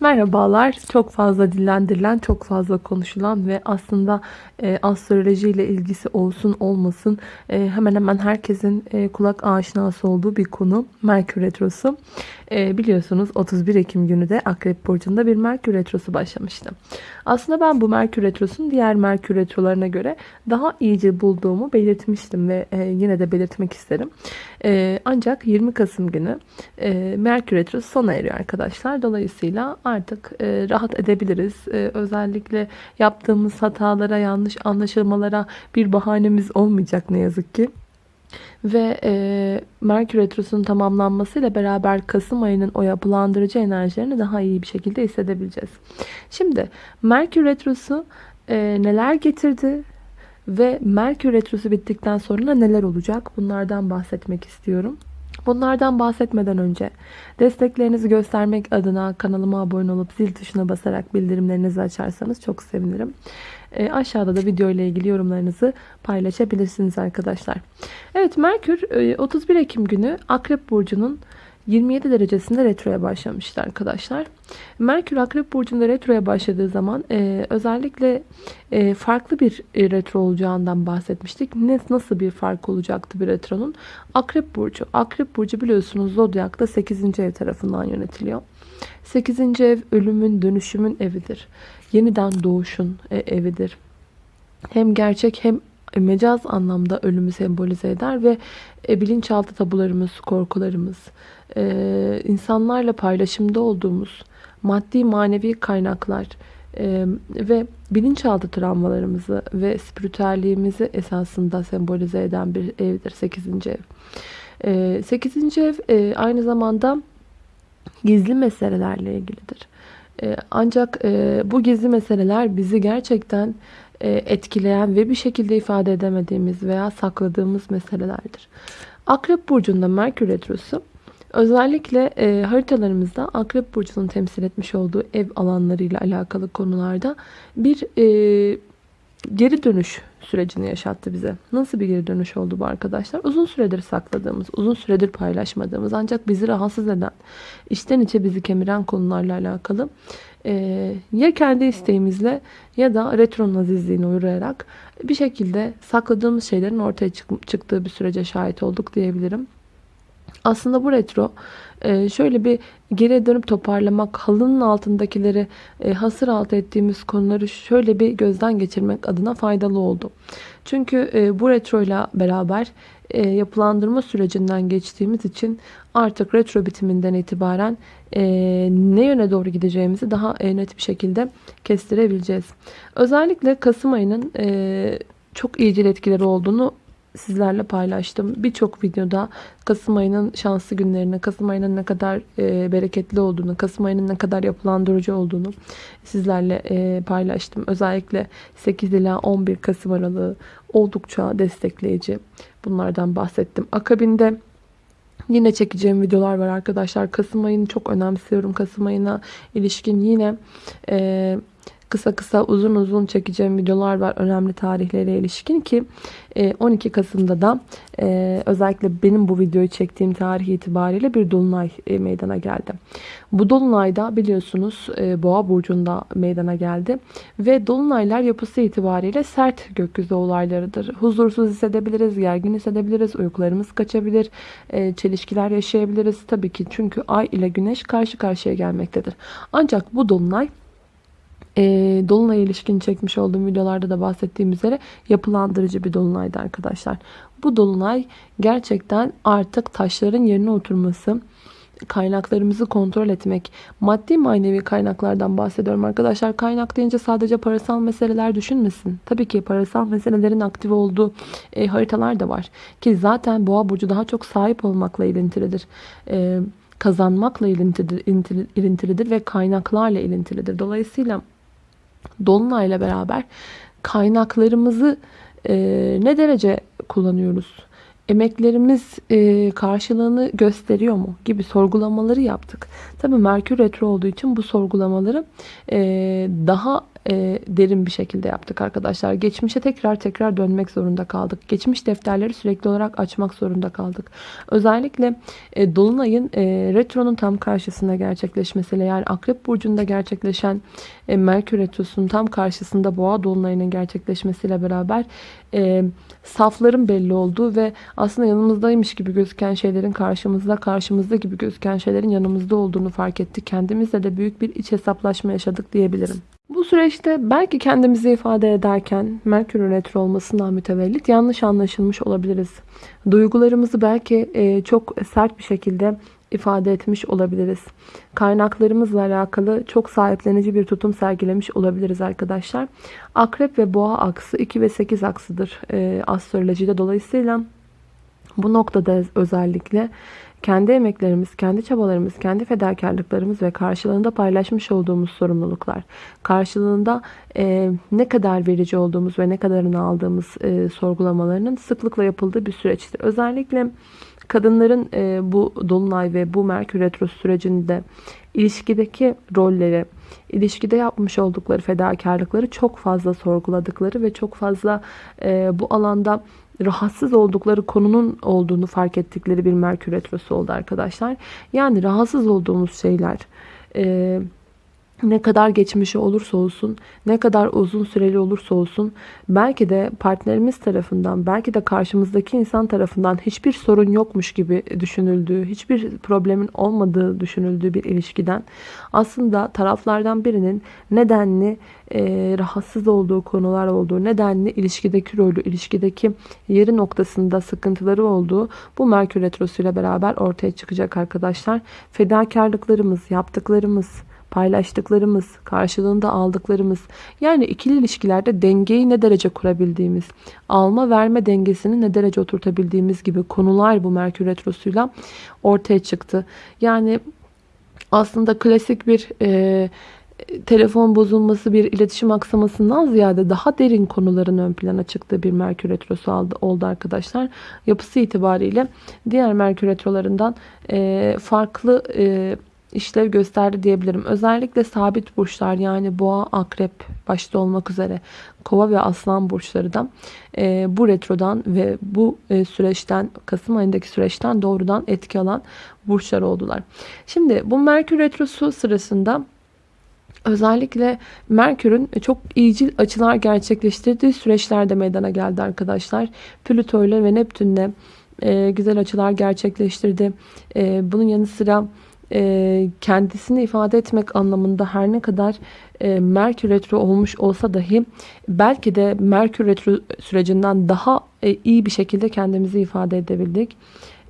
Merhabalar. Çok fazla dillendirilen, çok fazla konuşulan ve aslında e, astroloji ile ilgisi olsun olmasın e, hemen hemen herkesin e, kulak aşinası olduğu bir konu Merkür Retrosu. E, biliyorsunuz 31 Ekim günü de Akrep Burcu'nda bir Merkür Retrosu başlamıştı. Aslında ben bu Merkür Retrosu'nun diğer Merkür Retrolarına göre daha iyice bulduğumu belirtmiştim ve e, yine de belirtmek isterim. E, ancak 20 Kasım günü e, Merkür Retrosu sona eriyor arkadaşlar. Dolayısıyla artık e, rahat edebiliriz. E, özellikle yaptığımız hatalara, yanlış anlaşılmalara bir bahanemiz olmayacak ne yazık ki. Ve e, Merkür Retrosu'nun tamamlanmasıyla beraber Kasım ayının o yapılandırıcı enerjilerini daha iyi bir şekilde hissedebileceğiz. Şimdi Merkür Retrosu e, neler getirdi? Ve Merkür Retrosu bittikten sonra neler olacak? Bunlardan bahsetmek istiyorum. Bunlardan bahsetmeden önce desteklerinizi göstermek adına kanalıma abone olup zil tuşuna basarak bildirimlerinizi açarsanız çok sevinirim. E, aşağıda da video ile ilgili yorumlarınızı paylaşabilirsiniz arkadaşlar. Evet Merkür 31 e, Ekim günü Akrep Burcu'nun 27 derecesinde retroya başlamıştı arkadaşlar. Merkür Akrep Burcu'nda retroya başladığı zaman e, özellikle e, farklı bir e, retro olacağından bahsetmiştik. Ne, nasıl bir fark olacaktı bir retronun? Akrep Burcu. Akrep Burcu biliyorsunuz Zodyak'ta 8. ev tarafından yönetiliyor. 8. ev ölümün, dönüşümün evidir. Yeniden doğuşun e, evidir. Hem gerçek hem mecaz anlamda ölümü sembolize eder ve e, bilinçaltı tabularımız, korkularımız, e, insanlarla paylaşımda olduğumuz maddi manevi kaynaklar e, ve bilinçaltı travmalarımızı ve spiritüelliğimizi esasında sembolize eden bir evdir 8. ev. E, 8. ev e, aynı zamanda gizli meselelerle ilgilidir. E, ancak e, bu gizli meseleler bizi gerçekten e, etkileyen ve bir şekilde ifade edemediğimiz veya sakladığımız meselelerdir. Akrep Burcu'nda Merkür Retrosu özellikle e, haritalarımızda Akrep Burcu'nun temsil etmiş olduğu ev alanlarıyla alakalı konularda bir e, geri dönüş sürecini yaşattı bize. Nasıl bir geri dönüş oldu bu arkadaşlar? Uzun süredir sakladığımız, uzun süredir paylaşmadığımız ancak bizi rahatsız eden, içten içe bizi kemiren konularla alakalı e, ya kendi isteğimizle ya da retro nazizliğine uğrayarak bir şekilde sakladığımız şeylerin ortaya çık çıktığı bir sürece şahit olduk diyebilirim. Aslında bu retro e, şöyle bir geriye dönüp toparlamak, halının altındakileri e, hasır altı ettiğimiz konuları şöyle bir gözden geçirmek adına faydalı oldu. Çünkü e, bu retro ile beraber yapılandırma sürecinden geçtiğimiz için artık retro bitiminden itibaren ne yöne doğru gideceğimizi daha net bir şekilde kestirebileceğiz. Özellikle Kasım ayının çok iyicil etkileri olduğunu sizlerle paylaştım. Birçok videoda Kasım ayının şanslı günlerini, Kasım ayının ne kadar e, bereketli olduğunu, Kasım ayının ne kadar yapılandırıcı olduğunu sizlerle e, paylaştım. Özellikle 8 ila 11 Kasım aralığı oldukça destekleyici. Bunlardan bahsettim. Akabinde Yine çekeceğim videolar var arkadaşlar. Kasım ayını çok önemsiyorum. Kasım ayına ilişkin yine e, kısa kısa uzun uzun çekeceğim videolar var önemli tarihlere ilişkin ki 12 e, Kasım'da da e, özellikle benim bu videoyu çektiğim tarih itibariyle bir dolunay e, meydana geldi. Bu dolunayda biliyorsunuz Boğa burcunda meydana geldi ve dolunaylar yapısı itibariyle sert gökyüzü olaylarıdır. Huzursuz hissedebiliriz, gergin hissedebiliriz, uykularımız kaçabilir, çelişkiler yaşayabiliriz tabii ki çünkü ay ile güneş karşı karşıya gelmektedir. Ancak bu dolunay e, Dolunay ilişkin çekmiş olduğum videolarda da bahsettiğim üzere yapılandırıcı bir dolunaydı arkadaşlar. Bu dolunay gerçekten artık taşların yerine oturması, kaynaklarımızı kontrol etmek, maddi manevi kaynaklardan bahsediyorum arkadaşlar. Kaynak deyince sadece parasal meseleler düşünmesin. Tabii ki parasal meselelerin aktif olduğu e, haritalar da var. Ki zaten boğa burcu daha çok sahip olmakla ilintilidir. E, kazanmakla ilintilidir, ilintilidir ve kaynaklarla ilintilidir. Dolayısıyla Dolunayla beraber kaynaklarımızı e, ne derece kullanıyoruz? Emeklerimiz e, karşılığını gösteriyor mu gibi sorgulamaları yaptık. Tabii Merkür Retro olduğu için bu sorgulamaları e, daha e, derin bir şekilde yaptık arkadaşlar. Geçmişe tekrar tekrar dönmek zorunda kaldık. Geçmiş defterleri sürekli olarak açmak zorunda kaldık. Özellikle e, Dolunay'ın e, Retro'nun tam karşısında gerçekleşmesiyle yani Akrep Burcu'nda gerçekleşen e, Merkür Retrosu'nun tam karşısında Boğa Dolunay'ının gerçekleşmesiyle beraber e, safların belli olduğu ve aslında yanımızdaymış gibi gözüken şeylerin karşımızda, karşımızda gibi gözüken şeylerin yanımızda olduğunu fark ettik. Kendimizle de büyük bir iç hesaplaşma yaşadık diyebilirim. Bu süreçte belki kendimizi ifade ederken Merkür retro olmasından mütevellit yanlış anlaşılmış olabiliriz. Duygularımızı belki e, çok sert bir şekilde ifade etmiş olabiliriz. Kaynaklarımızla alakalı çok sahiplenici bir tutum sergilemiş olabiliriz arkadaşlar. Akrep ve boğa aksı 2 ve 8 aksıdır e, astrolojide. Dolayısıyla bu noktada özellikle kendi emeklerimiz, kendi çabalarımız, kendi fedakarlıklarımız ve karşılığında paylaşmış olduğumuz sorumluluklar, karşılığında e, ne kadar verici olduğumuz ve ne kadarını aldığımız e, sorgulamalarının sıklıkla yapıldığı bir süreçtir. Özellikle kadınların e, bu Dolunay ve bu Merkür Retrosu sürecinde ilişkideki rolleri, ilişkide yapmış oldukları fedakarlıkları çok fazla sorguladıkları ve çok fazla e, bu alanda rahatsız oldukları konunun olduğunu fark ettikleri bir Merkür Retrosu oldu arkadaşlar. Yani rahatsız olduğumuz şeyler e, ne kadar geçmişi olursa olsun, ne kadar uzun süreli olursa olsun, belki de partnerimiz tarafından, belki de karşımızdaki insan tarafından hiçbir sorun yokmuş gibi düşünüldüğü, hiçbir problemin olmadığı düşünüldüğü bir ilişkiden aslında taraflardan birinin nedenli e, rahatsız olduğu konular olduğu, nedenli ilişkideki rolü, ilişkideki yeri noktasında sıkıntıları olduğu bu Merkür Retrosu ile beraber ortaya çıkacak arkadaşlar. Fedakarlıklarımız, yaptıklarımız, paylaştıklarımız, karşılığında aldıklarımız yani ikili ilişkilerde dengeyi ne derece kurabildiğimiz, alma verme dengesini ne derece oturtabildiğimiz gibi konular bu Merkür Retrosu'yla ortaya çıktı. Yani aslında klasik bir e, telefon bozulması, bir iletişim aksamasından ziyade daha derin konuların ön plana çıktığı bir Merkür Retrosu aldı, oldu arkadaşlar. Yapısı itibariyle diğer Merkür Retrolarından e, farklı e, işlev gösterdi diyebilirim. Özellikle sabit burçlar yani boğa, akrep başta olmak üzere kova ve aslan burçları da e, bu retrodan ve bu e, süreçten Kasım ayındaki süreçten doğrudan etki alan burçlar oldular. Şimdi bu Merkür retrosu sırasında Özellikle Merkür'ün çok iyicil açılar gerçekleştirdiği süreçlerde meydana geldi arkadaşlar. Plüto ile ve Neptün'le e, güzel açılar gerçekleştirdi. E, bunun yanı sıra e, kendisini ifade etmek anlamında her ne kadar e, Merkür Retro olmuş olsa dahi belki de Merkür Retro sürecinden daha e, iyi bir şekilde kendimizi ifade edebildik.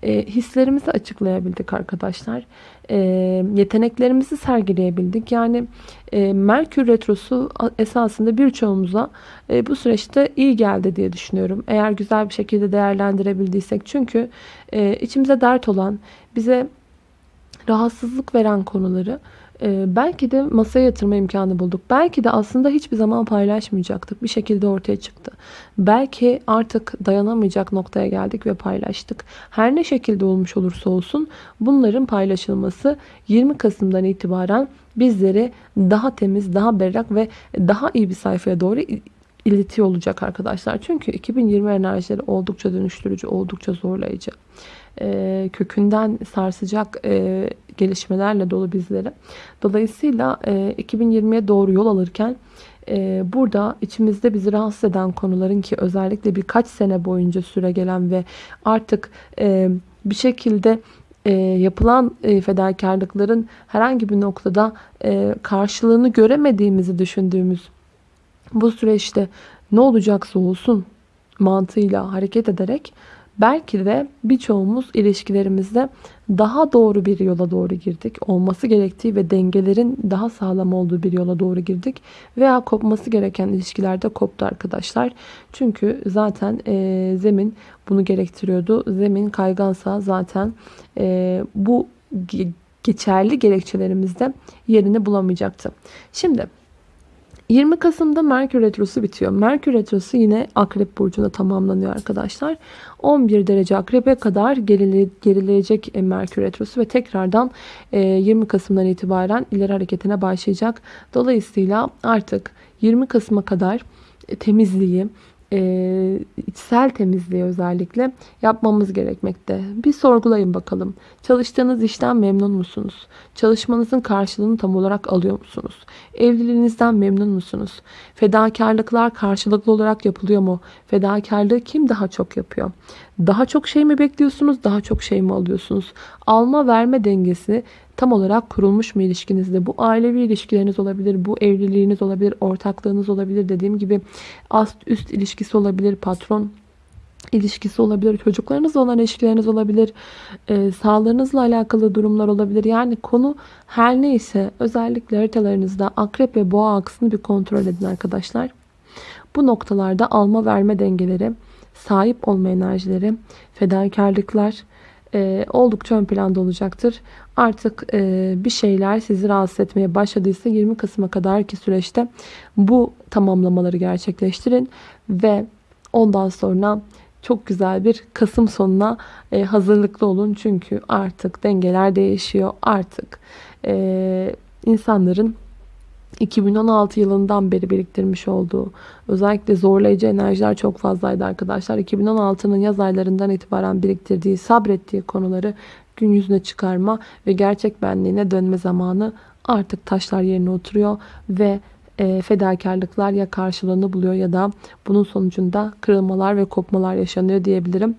E, hislerimizi açıklayabildik arkadaşlar. E, yeteneklerimizi sergileyebildik. Yani e, Merkür Retrosu esasında birçoğumuza e, bu süreçte iyi geldi diye düşünüyorum. Eğer güzel bir şekilde değerlendirebildiysek. Çünkü e, içimize dert olan, bize rahatsızlık veren konuları e, belki de masaya yatırma imkanı bulduk. Belki de aslında hiçbir zaman paylaşmayacaktık. Bir şekilde ortaya çıktı. Belki artık dayanamayacak noktaya geldik ve paylaştık. Her ne şekilde olmuş olursa olsun bunların paylaşılması 20 Kasım'dan itibaren bizleri daha temiz, daha berrak ve daha iyi bir sayfaya doğru iletiyor olacak arkadaşlar. Çünkü 2020 enerjileri oldukça dönüştürücü, oldukça zorlayıcı e, kökünden sarsacak e, gelişmelerle dolu bizleri. Dolayısıyla e, 2020'ye doğru yol alırken e, burada içimizde bizi rahatsız eden konuların ki özellikle birkaç sene boyunca süre gelen ve artık e, bir şekilde e, yapılan e, fedakarlıkların herhangi bir noktada e, karşılığını göremediğimizi düşündüğümüz bu süreçte ne olacaksa olsun mantığıyla hareket ederek Belki de birçoğumuz ilişkilerimizde daha doğru bir yola doğru girdik. Olması gerektiği ve dengelerin daha sağlam olduğu bir yola doğru girdik. Veya kopması gereken ilişkilerde koptu arkadaşlar. Çünkü zaten e, zemin bunu gerektiriyordu. Zemin kaygansa zaten e, bu geçerli gerekçelerimizde yerini bulamayacaktı. Şimdi 20 Kasım'da Merkür Retrosu bitiyor. Merkür Retrosu yine Akrep Burcu'nda tamamlanıyor arkadaşlar. 11 derece Akrep'e kadar gerile, gerileyecek e, Merkür Retrosu ve tekrardan 20 Kasım'dan itibaren ileri hareketine başlayacak. Dolayısıyla artık 20 Kasım'a kadar e, temizliği, e, içsel temizliği özellikle yapmamız gerekmekte. Bir sorgulayın bakalım. Çalıştığınız işten memnun musunuz? Çalışmanızın karşılığını tam olarak alıyor musunuz? Evliliğinizden memnun musunuz? Fedakarlıklar karşılıklı olarak yapılıyor mu? Fedakarlığı kim daha çok yapıyor? Daha çok şey mi bekliyorsunuz? Daha çok şey mi alıyorsunuz? Alma verme dengesi tam olarak kurulmuş mu ilişkinizde? Bu ailevi ilişkileriniz olabilir, bu evliliğiniz olabilir, ortaklığınız olabilir. Dediğim gibi ast üst ilişkisi olabilir, patron ilişkisi olabilir, çocuklarınızla olan ilişkileriniz olabilir, e, sağlığınızla alakalı durumlar olabilir. Yani konu her neyse özellikle haritalarınızda akrep ve boğa aksını bir kontrol edin arkadaşlar. Bu noktalarda alma verme dengeleri, sahip olma enerjileri, fedakarlıklar e, oldukça ön planda olacaktır. Artık e, bir şeyler sizi rahatsız etmeye başladıysa 20 Kasım'a kadarki süreçte bu tamamlamaları gerçekleştirin ve ondan sonra çok güzel bir Kasım sonuna e, hazırlıklı olun. Çünkü artık dengeler değişiyor. Artık e, insanların 2016 yılından beri biriktirmiş olduğu özellikle zorlayıcı enerjiler çok fazlaydı arkadaşlar. 2016'nın yaz aylarından itibaren biriktirdiği, sabrettiği konuları gün yüzüne çıkarma ve gerçek benliğine dönme zamanı artık taşlar yerine oturuyor ve e, fedakarlıklar ya karşılığını buluyor ya da bunun sonucunda kırılmalar ve kopmalar yaşanıyor diyebilirim.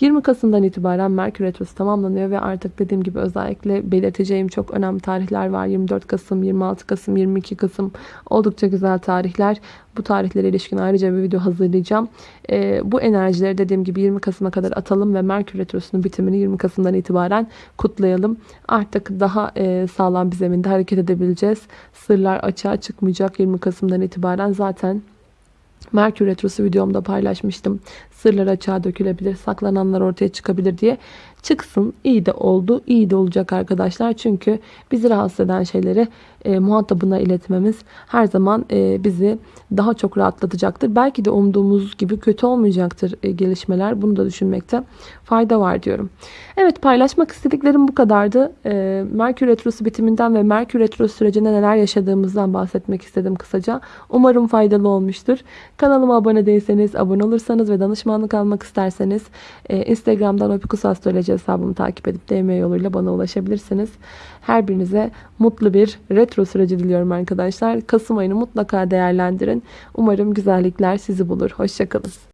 20 Kasım'dan itibaren Merkür Retrosu tamamlanıyor ve artık dediğim gibi özellikle belirteceğim çok önemli tarihler var. 24 Kasım, 26 Kasım, 22 Kasım oldukça güzel tarihler. Bu tarihlere ilişkin ayrıca bir video hazırlayacağım. Ee, bu enerjileri dediğim gibi 20 Kasım'a kadar atalım ve Merkür Retrosu'nun bitimini 20 Kasım'dan itibaren kutlayalım. Artık daha e, sağlam bir zeminde hareket edebileceğiz. Sırlar açığa çıkmayacak 20 Kasım'dan itibaren zaten Merkür Retrosu videomda paylaşmıştım. Sırlar açığa dökülebilir, saklananlar ortaya çıkabilir diye. Çıksın, iyi de oldu, iyi de olacak arkadaşlar. Çünkü bizi rahatsız eden şeyleri e, muhatabına iletmemiz her zaman e, bizi daha çok rahatlatacaktır. Belki de umduğumuz gibi kötü olmayacaktır e, gelişmeler. Bunu da düşünmekte fayda var diyorum. Evet paylaşmak istediklerim bu kadardı. E, Merkür Retrosu bitiminden ve Merkür Retrosu sürecinde neler yaşadığımızdan bahsetmek istedim kısaca. Umarım faydalı olmuştur. Kanalıma abone değilseniz, abone olursanız ve danışmanlık almak isterseniz e, Instagram'dan Opikus Astroloji hesabımı takip edip DM yoluyla bana ulaşabilirsiniz. Her birinize mutlu bir retro süreci diliyorum arkadaşlar. Kasım ayını mutlaka değerlendirin. Umarım güzellikler sizi bulur. Hoşçakalın.